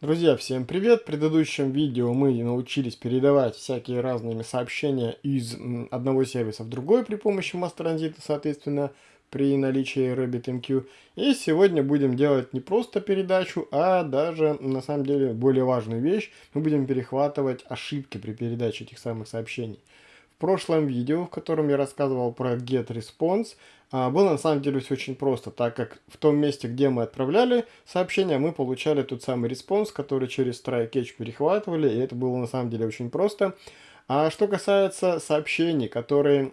Друзья, всем привет! В предыдущем видео мы научились передавать всякие разные сообщения из одного сервиса в другой при помощи Transit, соответственно, при наличии RabbitMQ. И сегодня будем делать не просто передачу, а даже, на самом деле, более важную вещь. Мы будем перехватывать ошибки при передаче этих самых сообщений. Прошлом видео, в котором я рассказывал про GetResponse, а, было на самом деле все очень просто, так как в том месте, где мы отправляли сообщение, мы получали тот самый response, который через try-catch перехватывали, и это было на самом деле очень просто. А что касается сообщений, которые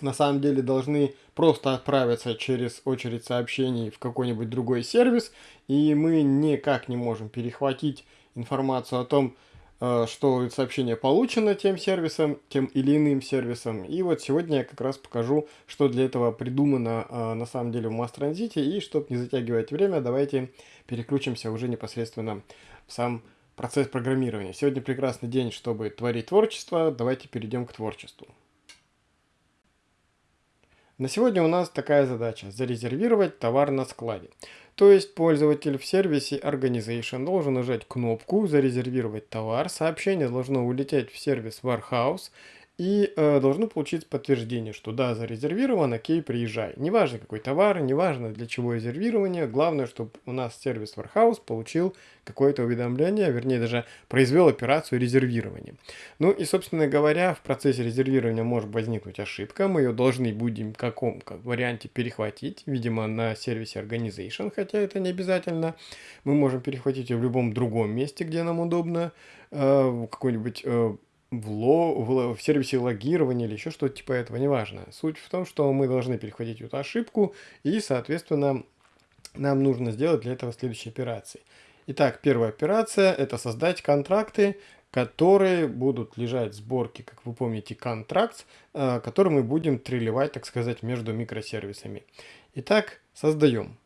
на самом деле должны просто отправиться через очередь сообщений в какой-нибудь другой сервис, и мы никак не можем перехватить информацию о том, что сообщение получено тем сервисом, тем или иным сервисом. И вот сегодня я как раз покажу, что для этого придумано э, на самом деле в Transit. И чтобы не затягивать время, давайте переключимся уже непосредственно в сам процесс программирования. Сегодня прекрасный день, чтобы творить творчество. Давайте перейдем к творчеству. На сегодня у нас такая задача – зарезервировать товар на складе. То есть пользователь в сервисе Organization должен нажать кнопку «Зарезервировать товар», сообщение должно улететь в сервис Warehouse, и э, должно получить подтверждение, что да, зарезервирован, окей, приезжай. Неважно какой товар, неважно для чего резервирование, главное, чтобы у нас сервис Warehouse получил какое-то уведомление, вернее даже произвел операцию резервирования. Ну и, собственно говоря, в процессе резервирования может возникнуть ошибка, мы ее должны будем в каком как варианте перехватить, видимо на сервисе Organization, хотя это не обязательно. Мы можем перехватить ее в любом другом месте, где нам удобно, э, какой-нибудь... Э, в, ло, в, в сервисе логирования или еще что-то типа этого, неважно. Суть в том, что мы должны перехватить эту ошибку и, соответственно, нам нужно сделать для этого следующие операции. Итак, первая операция – это создать контракты, которые будут лежать в сборке, как вы помните, контракт, э, который мы будем трелевать, так сказать, между микросервисами. Итак, создаем.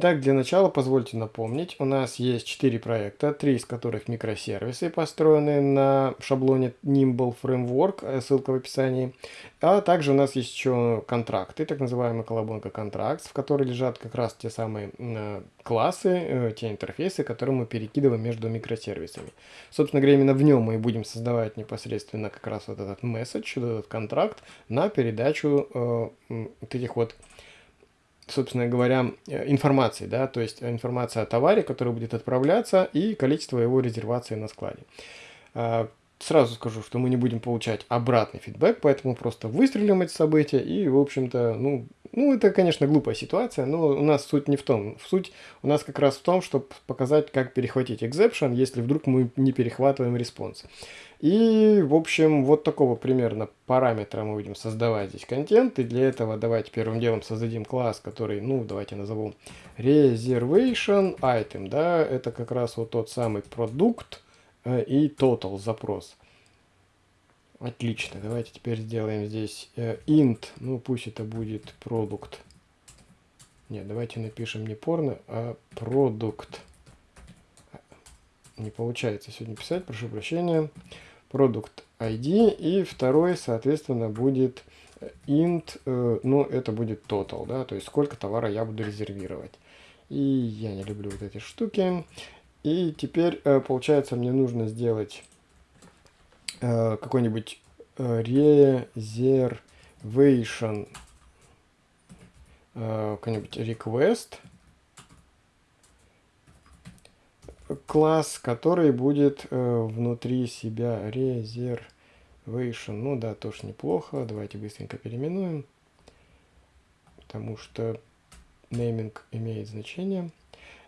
Итак, для начала позвольте напомнить, у нас есть 4 проекта, 3 из которых микросервисы, построенные на шаблоне Nimble Framework, э, ссылка в описании. А также у нас есть еще контракты, так называемая колобонка контракт, в которой лежат как раз те самые э, классы, э, те интерфейсы, которые мы перекидываем между микросервисами. Собственно говоря, именно в нем мы будем создавать непосредственно как раз вот этот месседж, этот контракт на передачу вот этих вот собственно говоря, э, информации, да, то есть информация о товаре, который будет отправляться, и количество его резервации на складе. Сразу скажу, что мы не будем получать обратный фидбэк, поэтому просто выстрелим эти события, и, в общем-то, ну, ну, это, конечно, глупая ситуация, но у нас суть не в том. Суть у нас как раз в том, чтобы показать, как перехватить exception, если вдруг мы не перехватываем response. И, в общем, вот такого примерно параметра мы будем создавать здесь контент. И для этого давайте первым делом создадим класс, который, ну, давайте назовем reservation item. Да, это как раз вот тот самый продукт и total запрос. Отлично, давайте теперь сделаем здесь э, int, ну пусть это будет продукт. Нет, давайте напишем не порно, а продукт. Не получается сегодня писать, прошу прощения продукт ID, и второй, соответственно, будет int, э, ну, это будет total, да, то есть сколько товара я буду резервировать. И я не люблю вот эти штуки. И теперь, э, получается, мне нужно сделать э, какой-нибудь reservation, какой-нибудь request, класс, который будет э, внутри себя reservation. Ну да, тоже неплохо. Давайте быстренько переименуем, потому что нейминг имеет значение.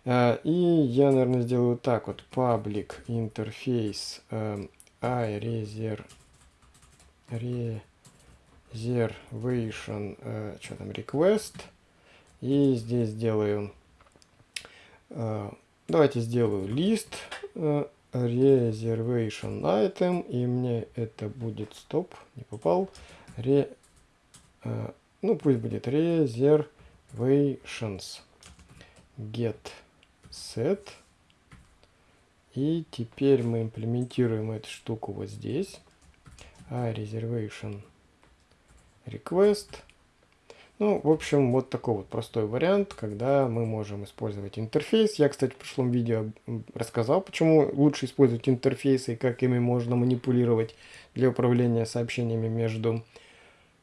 Э, и я, наверное, сделаю так вот. Public interface э, iReserve reservation, э, что там, request. И здесь сделаю э, Давайте сделаю лист reservation item, и мне это будет, стоп, не попал, re, ну пусть будет reservations get set. И теперь мы имплементируем эту штуку вот здесь. А reservation request. Ну, в общем, вот такой вот простой вариант, когда мы можем использовать интерфейс. Я, кстати, в прошлом видео рассказал, почему лучше использовать интерфейсы и как ими можно манипулировать для управления сообщениями между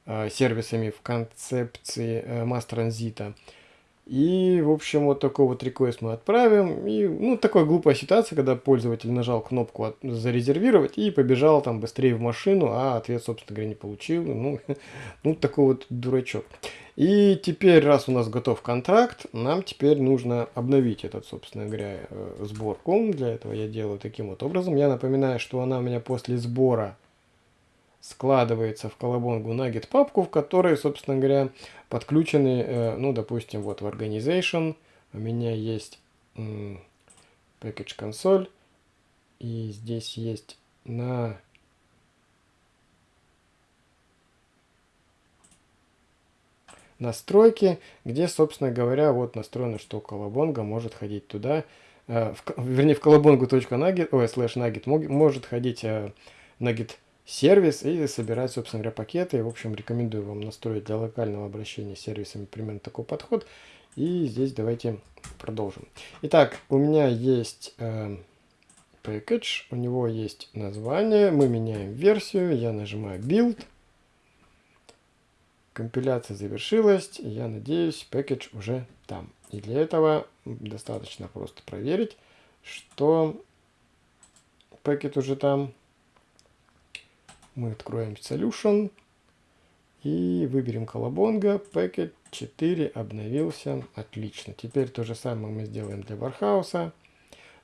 э, сервисами в концепции э, Mass Transit. И, в общем, вот такой вот реквест мы отправим. И, ну, такая глупая ситуация, когда пользователь нажал кнопку от, «Зарезервировать» и побежал там быстрее в машину, а ответ, собственно говоря, не получил. Ну, ну такой вот дурачок. И теперь, раз у нас готов контракт, нам теперь нужно обновить этот, собственно говоря, э, сборку. Для этого я делаю таким вот образом. Я напоминаю, что она у меня после сбора складывается в колобонгу Nugget папку, в которой, собственно говоря, подключены, э, ну, допустим, вот в Organization у меня есть package console, и здесь есть на настройки, где, собственно говоря, вот настроено, что колобонга может ходить туда, э, в, вернее, в колобонгу.nugget, ой, слэш nugget может ходить э, сервис и собирать, собственно говоря, пакеты. В общем, рекомендую вам настроить для локального обращения с сервисами примерно такой подход. И здесь давайте продолжим. Итак, у меня есть э, package, у него есть название, мы меняем версию, я нажимаю build. Компиляция завершилась, я надеюсь, package уже там. И для этого достаточно просто проверить, что пакет уже там. Мы откроем Solution и выберем колобонга. Packet 4 обновился. Отлично. Теперь то же самое мы сделаем для Warhouse.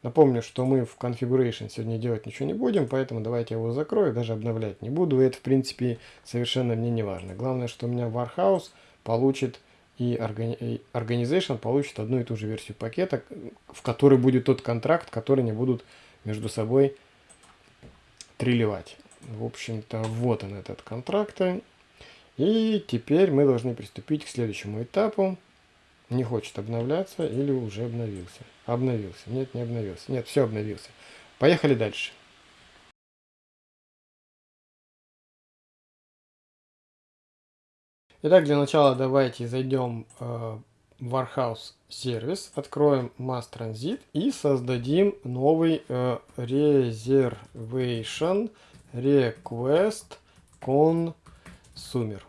Напомню, что мы в Configuration сегодня делать ничего не будем, поэтому давайте я его закрою, даже обновлять не буду. Это, в принципе, совершенно мне не важно. Главное, что у меня Warhouse получит и Organization получит одну и ту же версию пакета, в которой будет тот контракт, который не будут между собой трилевать. В общем-то, вот он этот контракт. И теперь мы должны приступить к следующему этапу. Не хочет обновляться или уже обновился. Обновился. Нет, не обновился. Нет, все обновился. Поехали дальше. Итак, для начала давайте зайдем э, в Warhouse сервис, откроем Mass Transit и создадим новый э, Reservation request consumer.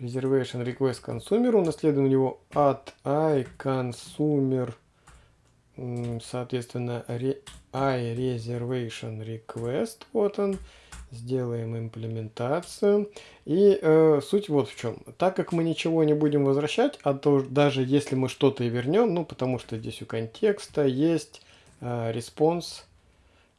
Reservation request consumer. Унаследуем его от iConsumer, соответственно, iReservation request. Вот он. Сделаем имплементацию. И э, суть вот в чем. Так как мы ничего не будем возвращать, а то даже если мы что-то и вернем, ну потому что здесь у контекста есть э, response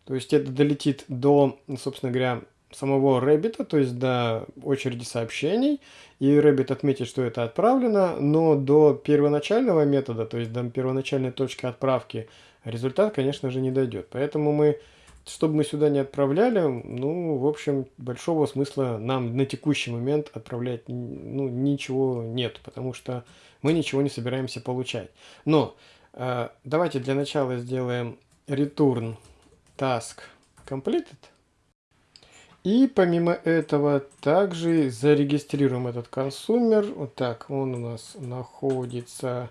то есть это долетит до, собственно говоря, самого Rabbit, то есть до очереди сообщений, и Rabbit отметит, что это отправлено, но до первоначального метода, то есть до первоначальной точки отправки, результат, конечно же, не дойдет. Поэтому мы, чтобы мы сюда не отправляли, ну, в общем, большого смысла нам на текущий момент отправлять ну, ничего нет, потому что мы ничего не собираемся получать. Но э, давайте для начала сделаем return task completed. И помимо этого также зарегистрируем этот консумер. Вот так, он у нас находится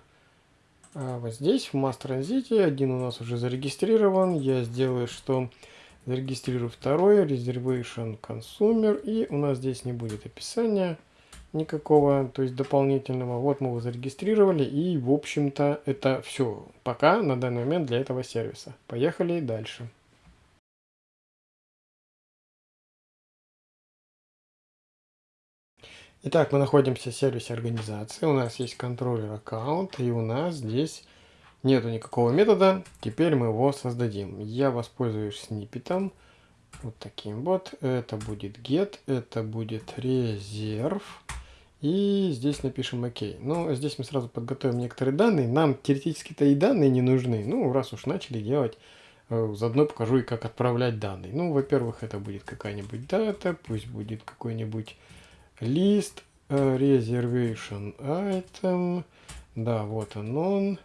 а, вот здесь, в Mass. Один у нас уже зарегистрирован. Я сделаю, что зарегистрирую второй, Reservation Consumer. И у нас здесь не будет описания никакого, то есть дополнительного. Вот мы его зарегистрировали. И, в общем-то, это все пока на данный момент для этого сервиса. Поехали дальше. Итак, мы находимся в сервисе организации, у нас есть контроллер аккаунт, и у нас здесь нету никакого метода, теперь мы его создадим. Я воспользуюсь сниппетом, вот таким вот, это будет get, это будет резерв, и здесь напишем ОК. Но здесь мы сразу подготовим некоторые данные, нам теоретически-то и данные не нужны, ну, раз уж начали делать, э, заодно покажу и как отправлять данные. Ну, во-первых, это будет какая-нибудь дата, пусть будет какой-нибудь лист э, reservation item. Да, вот он он.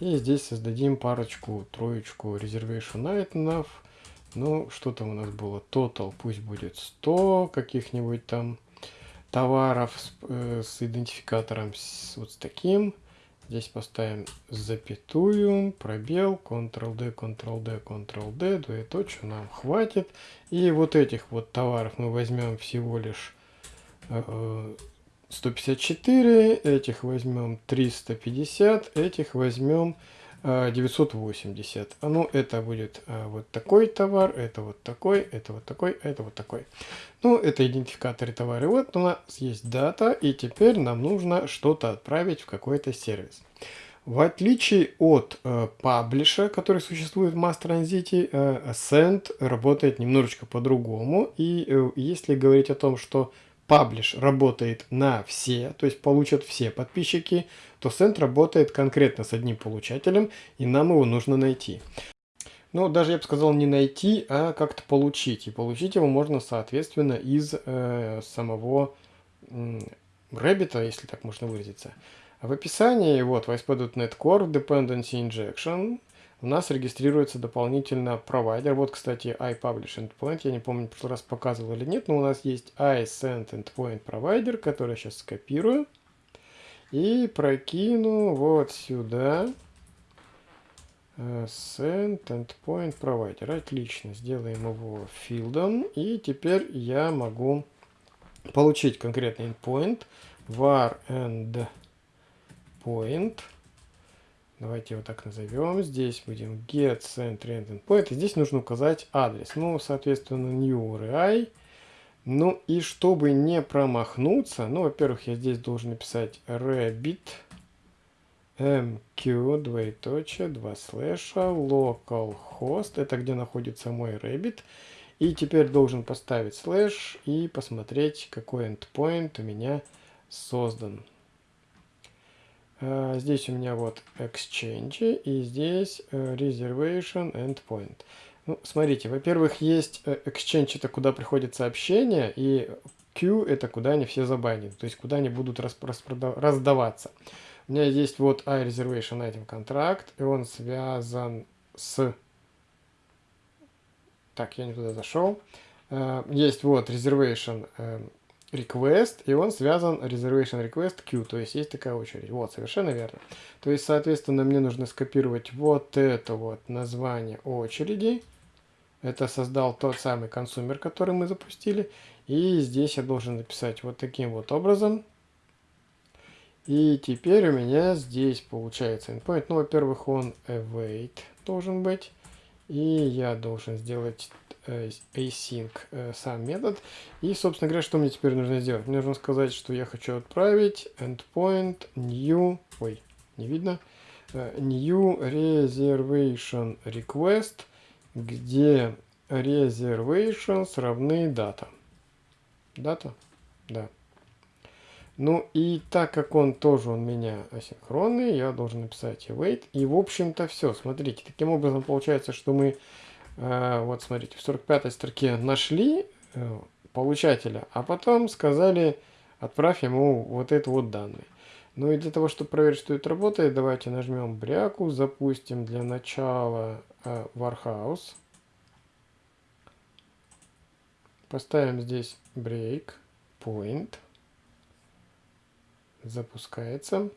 И здесь создадим парочку, троечку reservation itemов. Ну, что там у нас было? Total пусть будет 100 каких-нибудь там. товаров с, э, с идентификатором с, вот с таким. Здесь поставим запятую, пробел, Ctrl-D, Ctrl-D, Ctrl-D, двоеточие нам хватит. И вот этих вот товаров мы возьмем всего лишь 154, э, этих возьмем 350, этих возьмем 980. А, ну, это будет а, вот такой товар, это вот такой, это вот такой, это вот такой. Ну, это идентификаторы товара. Вот у нас есть дата, и теперь нам нужно что-то отправить в какой-то сервис. В отличие от э, паблиша, который существует в Mass Transit, э, Send работает немножечко по-другому. И э, если говорить о том, что паблиш работает на все, то есть получат все подписчики, то Send работает конкретно с одним получателем, и нам его нужно найти. Ну, даже я бы сказал не найти, а как-то получить. И получить его можно, соответственно, из э, самого э, если так можно выразиться. В описании, вот, в ASP.NET Core Dependency Injection у нас регистрируется дополнительно провайдер. Вот, кстати, iPublish Endpoint. Я не помню, в прошлый раз показывал или нет, но у нас есть iSend Endpoint Provider, который я сейчас скопирую. И прокину вот сюда. Э, send Endpoint Provider. Отлично. Сделаем его филдом. И теперь я могу получить конкретный endpoint var endpoint Давайте его так назовем. Здесь будем get send random point. И здесь нужно указать адрес. Ну, соответственно, new URI. Ну и чтобы не промахнуться, ну, во-первых, я здесь должен написать rabbit mq, двоеточие, два слэша, localhost, это где находится мой rabbit. И теперь должен поставить слэш и посмотреть, какой endpoint у меня создан. А, здесь у меня вот Exchange и здесь э, Reservation Endpoint. Ну, смотрите, во-первых, есть э, Exchange, это куда приходит сообщение, и Q это куда они все забанены, то есть куда они будут раздаваться. У меня есть вот iReservation Item контракт, и он связан с... Так, я не туда зашел. Э, есть вот Reservation request, и он связан reservation request queue, то есть есть такая очередь. Вот, совершенно верно. То есть, соответственно, мне нужно скопировать вот это вот название очереди. Это создал тот самый консумер, который мы запустили. И здесь я должен написать вот таким вот образом. И теперь у меня здесь получается endpoint. Ну, во-первых, он await должен быть. И я должен сделать async э, сам метод. И, собственно говоря, что мне теперь нужно сделать? Мне нужно сказать, что я хочу отправить endpoint new, ой, не видно, э, new reservation request, где reservations равны дата. Дата? Да. Ну и так как он тоже у меня асинхронный, я должен написать await. И в общем-то все. Смотрите, таким образом получается, что мы Э, вот смотрите, в 45 строке нашли э, получателя, а потом сказали, отправь ему вот это вот данные. Ну и для того, чтобы проверить, что это работает, давайте нажмем бряку, запустим для начала э, Warhouse. Поставим здесь break point. Запускается.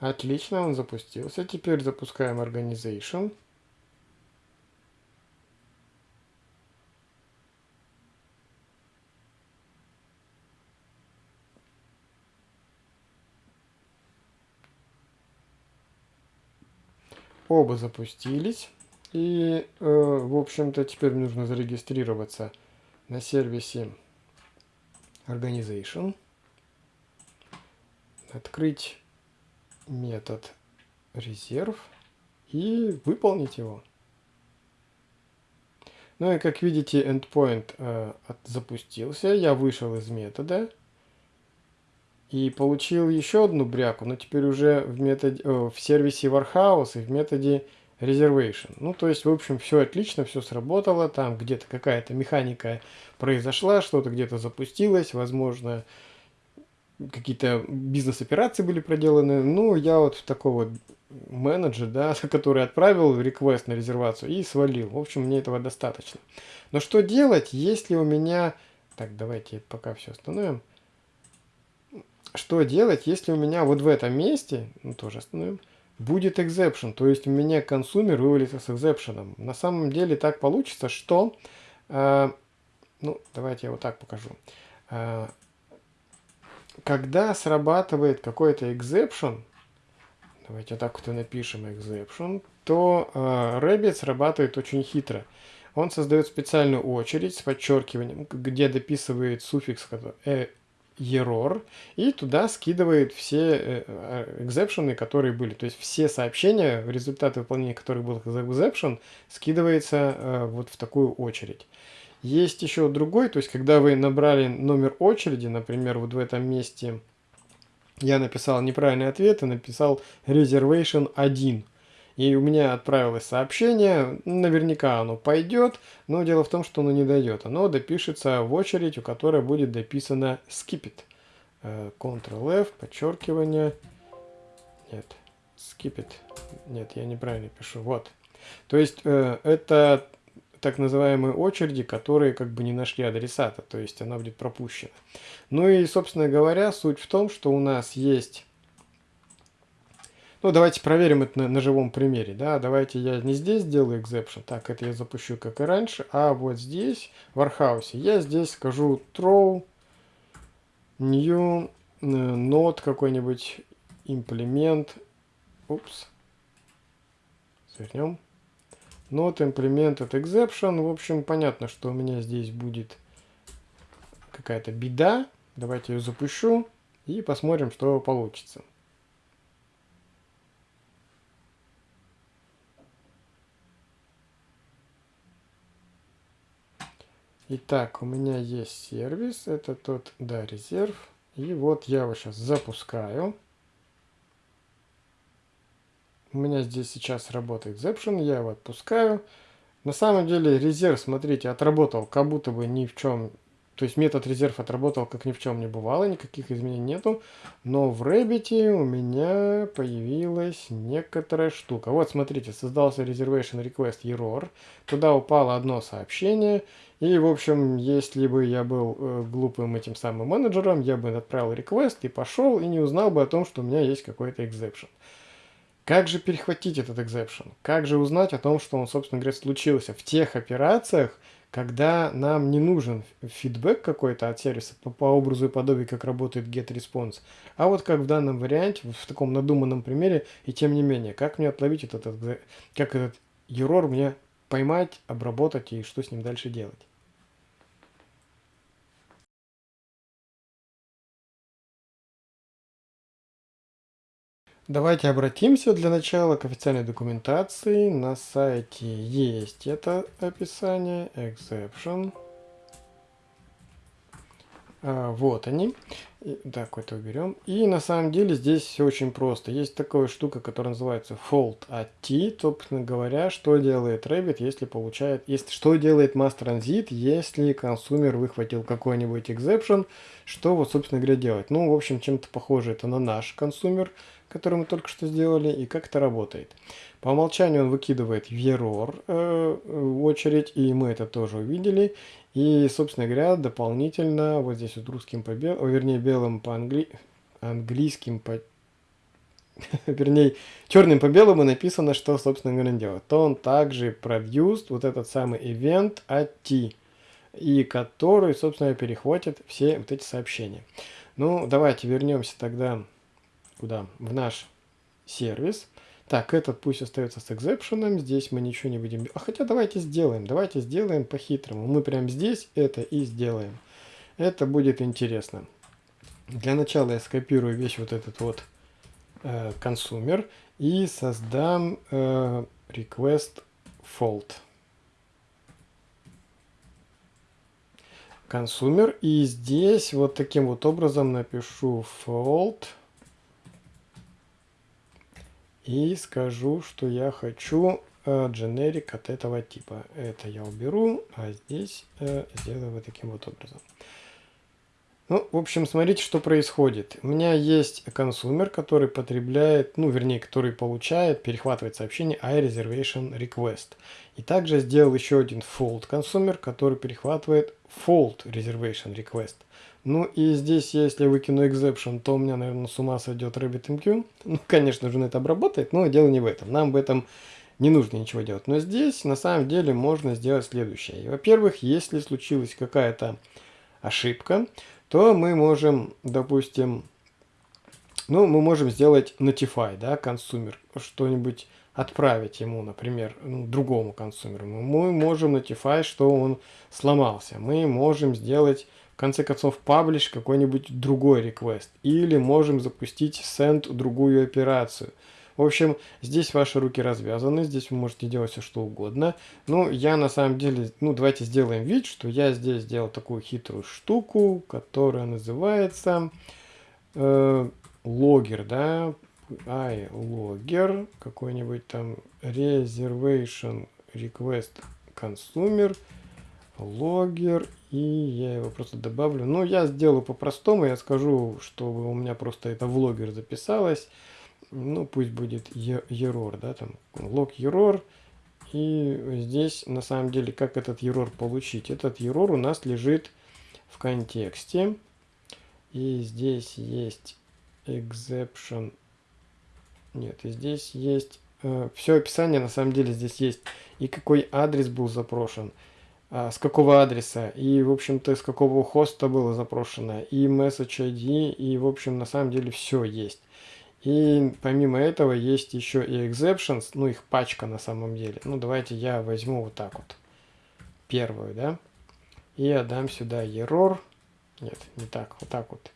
Отлично, он запустился. Теперь запускаем Organization. Оба запустились. И, э, в общем-то, теперь нужно зарегистрироваться на сервисе Organization. Открыть метод резерв и выполнить его. Ну и как видите, endpoint э, запустился, я вышел из метода и получил еще одну бряку, но теперь уже в, методе, э, в сервисе Warhouse и в методе reservation. Ну, то есть, в общем, все отлично, все сработало, там где-то какая-то механика произошла, что-то где-то запустилось, возможно, какие-то бизнес-операции были проделаны. Ну, я вот такой вот менеджер, да, который отправил реквест на резервацию и свалил. В общем, мне этого достаточно. Но что делать, если у меня... Так, давайте пока все остановим. Что делать, если у меня вот в этом месте, ну тоже остановим, будет exception, то есть у меня консумер вывалится с exception. На самом деле так получится, что... Э, ну, давайте я вот так покажу. Э, когда срабатывает какой-то exception, давайте так вот и напишем exception, то э, Rabbit срабатывает очень хитро. Он создает специальную очередь с подчеркиванием, где дописывает суффикс э, error и туда скидывает все э, экзепшены, которые были. То есть все сообщения, результаты выполнения которых был exception, скидывается э, вот в такую очередь. Есть еще другой, то есть когда вы набрали номер очереди, например, вот в этом месте я написал неправильный ответ и написал reservation 1. И у меня отправилось сообщение, наверняка оно пойдет, но дело в том, что оно не дойдет. Оно допишется в очередь, у которой будет дописано skip it. Э, Ctrl-F, подчеркивание. Нет, skip it. Нет, я неправильно пишу. Вот. То есть э, это так называемые очереди, которые как бы не нашли адресата, то есть она будет пропущена. Ну и, собственно говоря, суть в том, что у нас есть... Ну, давайте проверим это на, на живом примере, да, давайте я не здесь сделаю exception, так, это я запущу как и раньше, а вот здесь, в Warhouse, я здесь скажу throw new э, node какой-нибудь, implement, упс, свернем, Not implemented exception. В общем, понятно, что у меня здесь будет какая-то беда. Давайте ее запущу и посмотрим, что получится. Итак, у меня есть сервис, это тот, да, резерв. И вот я его сейчас запускаю. У меня здесь сейчас работает Exception, я его отпускаю. На самом деле резерв, смотрите, отработал как будто бы ни в чем. То есть метод резерв отработал как ни в чем не бывало, никаких изменений нету. Но в Rabbit у меня появилась некоторая штука. Вот смотрите, создался reservation request error. Туда упало одно сообщение. И, в общем, если бы я был э, глупым этим самым менеджером, я бы отправил request и пошел, и не узнал бы о том, что у меня есть какой-то exception. Как же перехватить этот exception? Как же узнать о том, что он, собственно говоря, случился в тех операциях, когда нам не нужен фидбэк какой-то от сервиса по, по образу и подобию, как работает GetResponse, а вот как в данном варианте, в таком надуманном примере, и тем не менее, как мне отловить этот, как этот error мне поймать, обработать и что с ним дальше делать? Давайте обратимся для начала к официальной документации. На сайте есть это описание, exception. А, вот они. Так, это уберем. И на самом деле здесь все очень просто. Есть такая штука, которая называется fault at t. Собственно говоря, что делает Rabbit, если получает... Есть, что делает mass transit, если консумер выхватил какой-нибудь exception. Что вот, собственно говоря, делать? Ну, в общем, чем-то похоже это на наш консумер который мы только что сделали, и как это работает. По умолчанию он выкидывает в error э, очередь, и мы это тоже увидели. И, собственно говоря, дополнительно, вот здесь вот русским по белым, вернее, белым по англи... английским по... вернее, черным по белому написано, что, собственно говоря, делает. То он также produced вот этот самый event at t, и который, собственно, перехватит все вот эти сообщения. Ну, давайте вернемся тогда куда? В наш сервис. Так, этот пусть остается с экзепшеном, здесь мы ничего не будем... А хотя давайте сделаем, давайте сделаем по-хитрому. Мы прямо здесь это и сделаем. Это будет интересно. Для начала я скопирую весь вот этот вот э, консумер и создам э, request fault. Консумер. И здесь вот таким вот образом напишу fault и скажу, что я хочу дженерик от этого типа. Это я уберу, а здесь э, сделаю вот таким вот образом. Ну, в общем, смотрите, что происходит. У меня есть консумер, который потребляет, ну, вернее, который получает, перехватывает сообщение iReservation Request. И также сделал еще один fold консумер, который перехватывает fold reservation request. Ну и здесь, если выкину exception, то у меня, наверное, с ума сойдет RabbitMQ. Ну, конечно же, он это обработает, но дело не в этом. Нам в этом не нужно ничего делать. Но здесь, на самом деле, можно сделать следующее. Во-первых, если случилась какая-то ошибка, то мы можем, допустим, ну, мы можем сделать notify, да, консумер, что-нибудь отправить ему, например, ну, другому консумеру. Мы можем notify, что он сломался. Мы можем сделать, в конце концов, publish какой-нибудь другой request. Или можем запустить send другую операцию. В общем, здесь ваши руки развязаны, здесь вы можете делать все что угодно. Ну, я на самом деле, ну, давайте сделаем вид, что я здесь сделал такую хитрую штуку, которая называется э, логер, да, i logger, какой-нибудь там reservation request consumer, логер, и я его просто добавлю. Ну, я сделаю по-простому, я скажу, чтобы у меня просто это в логер записалось ну пусть будет error, да, там log error. И здесь на самом деле как этот error получить? Этот error у нас лежит в контексте. И здесь есть exception. Нет, и здесь есть э, все описание, на самом деле здесь есть. И какой адрес был запрошен, э, с какого адреса, и, в общем-то, с какого хоста было запрошено, и message ID, и, в общем, на самом деле все есть. И помимо этого есть еще и exceptions, ну их пачка на самом деле. Ну давайте я возьму вот так вот, первую, да, и отдам сюда error. Нет, не так, вот так вот.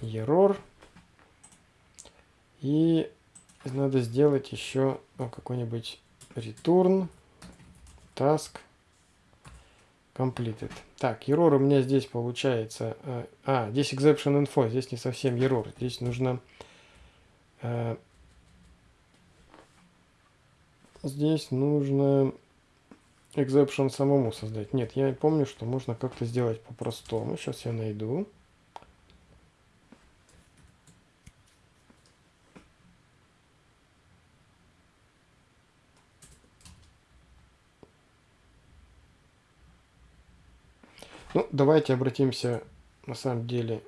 Error. И надо сделать еще ну, какой-нибудь return task completed. Так, error у меня здесь получается... Э, а, здесь exception info, здесь не совсем error. Здесь нужно здесь нужно exception самому создать. Нет, я помню, что можно как-то сделать по-простому. Сейчас я найду. Ну, давайте обратимся на самом деле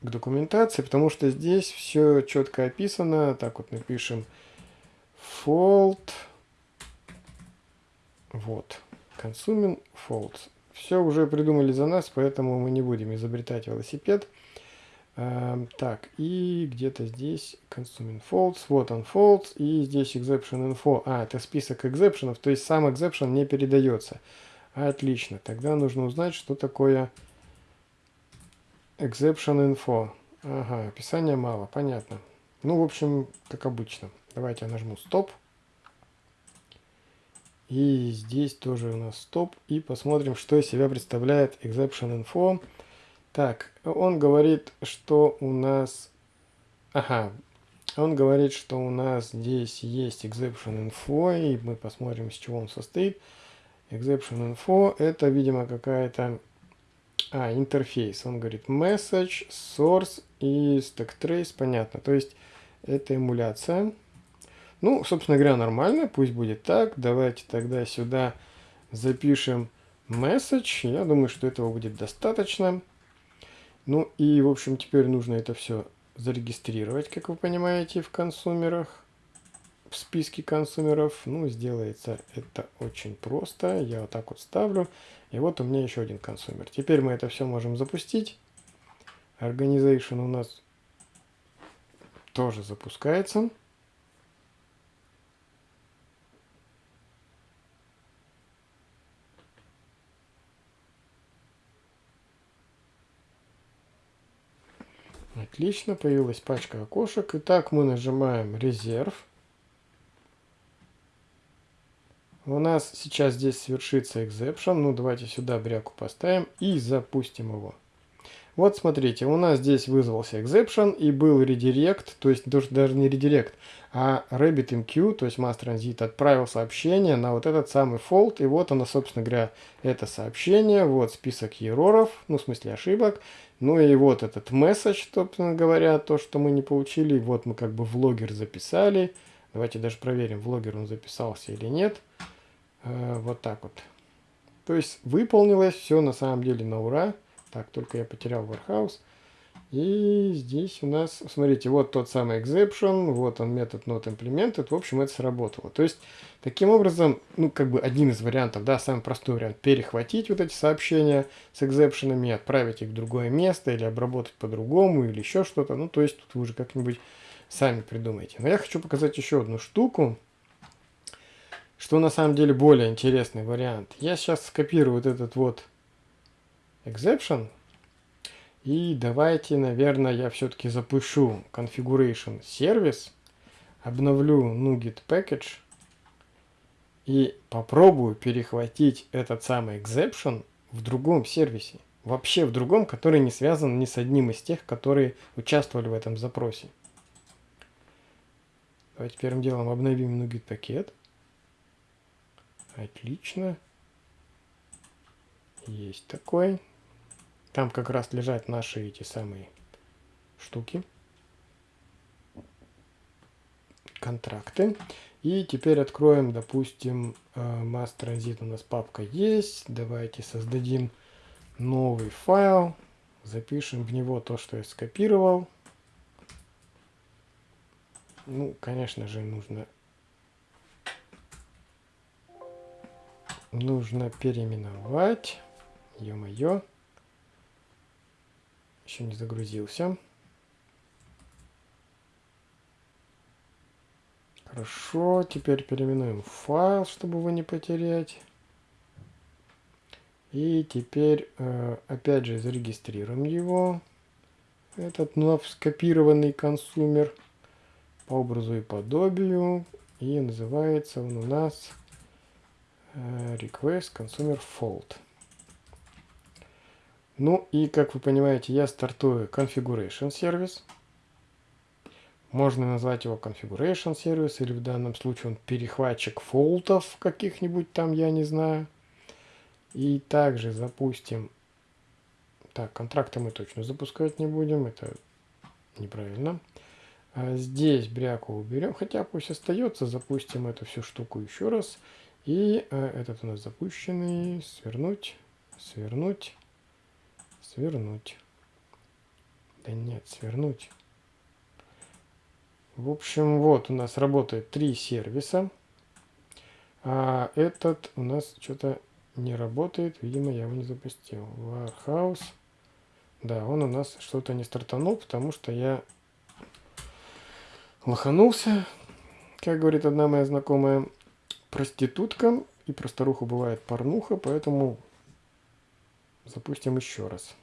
к документации, потому что здесь все четко описано. Так вот напишем fault. Вот. Consuming faults. Все уже придумали за нас, поэтому мы не будем изобретать велосипед. Uh, так, и где-то здесь consuming faults, вот он faults, и здесь exception info. А, это список экзепшенов, то есть сам exception не передается. Отлично, тогда нужно узнать, что такое Exception info. Ага, описания мало, понятно. Ну, в общем, как обычно. Давайте я нажму стоп. И здесь тоже у нас стоп. И посмотрим, что из себя представляет exception info. Так, он говорит, что у нас... Ага, он говорит, что у нас здесь есть exception info, и мы посмотрим, из чего он состоит. Exception info это, видимо, какая-то а, интерфейс. Он говорит message, source и stack trace. Понятно. То есть это эмуляция. Ну, собственно говоря, нормально. Пусть будет так. Давайте тогда сюда запишем message. Я думаю, что этого будет достаточно. Ну и, в общем, теперь нужно это все зарегистрировать, как вы понимаете, в консумерах в списке консумеров. Ну, сделается это очень просто. Я вот так вот ставлю. И вот у меня еще один консумер. Теперь мы это все можем запустить. Organization у нас тоже запускается. Отлично, появилась пачка окошек. Итак, мы нажимаем резерв. У нас сейчас здесь совершится exception. Ну, давайте сюда бряку поставим и запустим его. Вот смотрите, у нас здесь вызвался exception и был редирект, то есть даже не редирект, а RabbitMQ, то есть Mass Transit, отправил сообщение на вот этот самый fault, и вот оно, собственно говоря, это сообщение, вот список ероров, ну, в смысле ошибок, Ну и вот этот message, собственно говоря, то, что мы не получили. Вот мы как бы в логер записали. Давайте даже проверим, в логер он записался или нет. Э, вот так вот. То есть выполнилось все на самом деле на ура. Так, только я потерял warehouse. И здесь у нас, смотрите, вот тот самый exception, вот он метод not implemented, в общем, это сработало. То есть, таким образом, ну, как бы один из вариантов, да, самый простой вариант, перехватить вот эти сообщения с экзепшенами, отправить их в другое место, или обработать по-другому, или еще что-то, ну, то есть, тут вы уже как-нибудь сами придумайте. Но я хочу показать еще одну штуку, что на самом деле более интересный вариант. Я сейчас скопирую вот этот вот exception, и давайте, наверное, я все-таки запущу configuration сервис, обновлю NuGet package и попробую перехватить этот самый exception в другом сервисе. Вообще в другом, который не связан ни с одним из тех, которые участвовали в этом запросе. Давайте первым делом обновим NuGet пакет. Отлично. Есть такой. Там как раз лежат наши эти самые штуки. Контракты. И теперь откроем, допустим, э, mass transit у нас папка есть. Давайте создадим новый файл. Запишем в него то, что я скопировал. Ну, конечно же, нужно нужно переименовать. Ё-моё еще не загрузился. Хорошо, теперь переименуем файл, чтобы его не потерять. И теперь, э, опять же, зарегистрируем его. Этот вновь скопированный консумер по образу и подобию. И называется он у нас request consumer fault. Ну и, как вы понимаете, я стартую configuration сервис. Можно назвать его configuration сервис, или в данном случае он перехватчик фолтов каких-нибудь там, я не знаю. И также запустим... Так, контракты мы точно запускать не будем, это неправильно. А здесь бряку уберем, хотя пусть остается, запустим эту всю штуку еще раз. И э, этот у нас запущенный, свернуть, свернуть. Свернуть. Да нет, свернуть. В общем, вот у нас работает три сервиса. А этот у нас что-то не работает. Видимо, я его не запустил. Warehouse. Да, он у нас что-то не стартанул, потому что я лоханулся. Как говорит одна моя знакомая проститутка. И про старуху бывает порнуха, поэтому Запустим еще раз.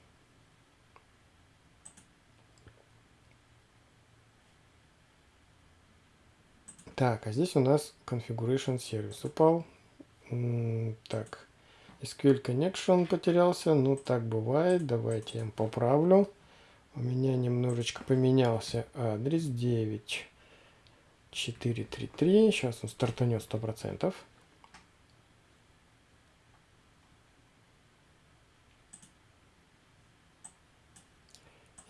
Так, а здесь у нас configuration сервис упал. Так, SQL connection потерялся. Ну, так бывает. Давайте я поправлю. У меня немножечко поменялся адрес 9433. Сейчас он стартанет 100%.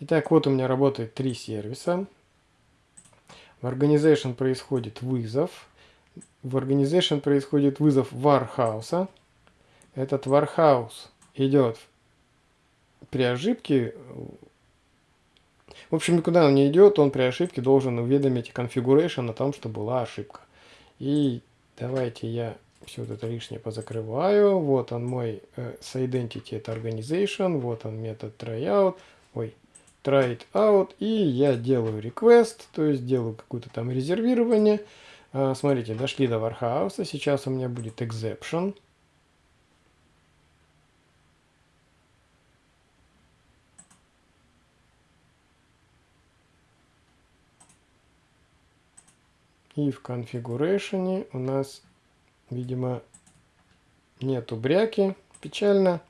Итак, вот у меня работает три сервиса. В Organization происходит вызов. В Organization происходит вызов Warhouse. Этот Warhouse идет при ошибке. В общем, никуда он не идет, он при ошибке должен уведомить Configuration о том, что была ошибка. И давайте я все вот это лишнее позакрываю. Вот он мой э, identity, это organization. Вот он метод tryout. Ой, try it out, и я делаю request, то есть делаю какое-то там резервирование. А, смотрите, дошли до Warhouse, сейчас у меня будет exception. И в configuration у нас, видимо, нету бряки. Печально.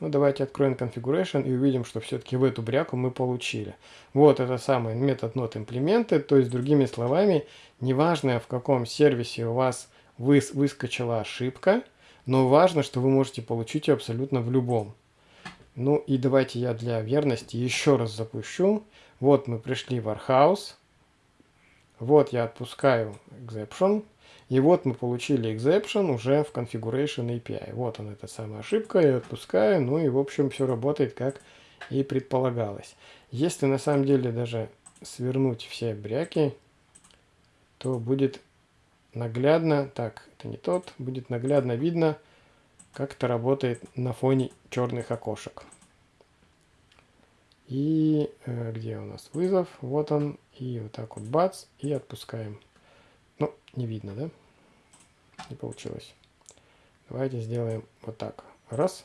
Ну, давайте откроем configuration и увидим, что все-таки в эту бряку мы получили. Вот это самый метод not implemented, то есть, другими словами, неважно в каком сервисе у вас выс выскочила ошибка, но важно, что вы можете получить ее абсолютно в любом. Ну и давайте я для верности еще раз запущу. Вот мы пришли в Warehouse. Вот я отпускаю exception. И вот мы получили exception уже в configuration API. Вот она, эта самая ошибка, я отпускаю. Ну и в общем все работает как и предполагалось. Если на самом деле даже свернуть все бряки, то будет наглядно, так, это не тот, будет наглядно видно, как это работает на фоне черных окошек. И э, где у нас вызов? Вот он. И вот так вот бац, и отпускаем. Ну, не видно, да? Не получилось. Давайте сделаем вот так. Раз.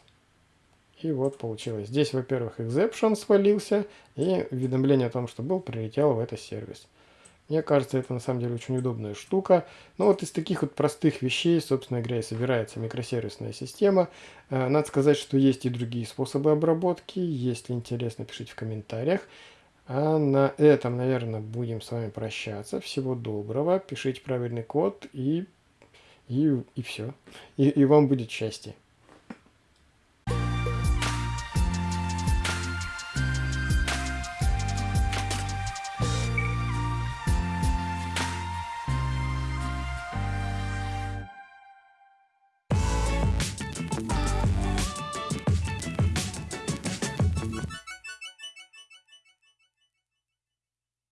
И вот получилось. Здесь, во-первых, exception свалился, и уведомление о том, что был, прилетело в этот сервис. Мне кажется, это на самом деле очень удобная штука. Но вот из таких вот простых вещей, собственно говоря, и собирается микросервисная система. Э, надо сказать, что есть и другие способы обработки. Если интересно, пишите в комментариях. А на этом, наверное, будем с вами прощаться. Всего доброго. Пишите правильный код и, и, и все. И, и вам будет счастье.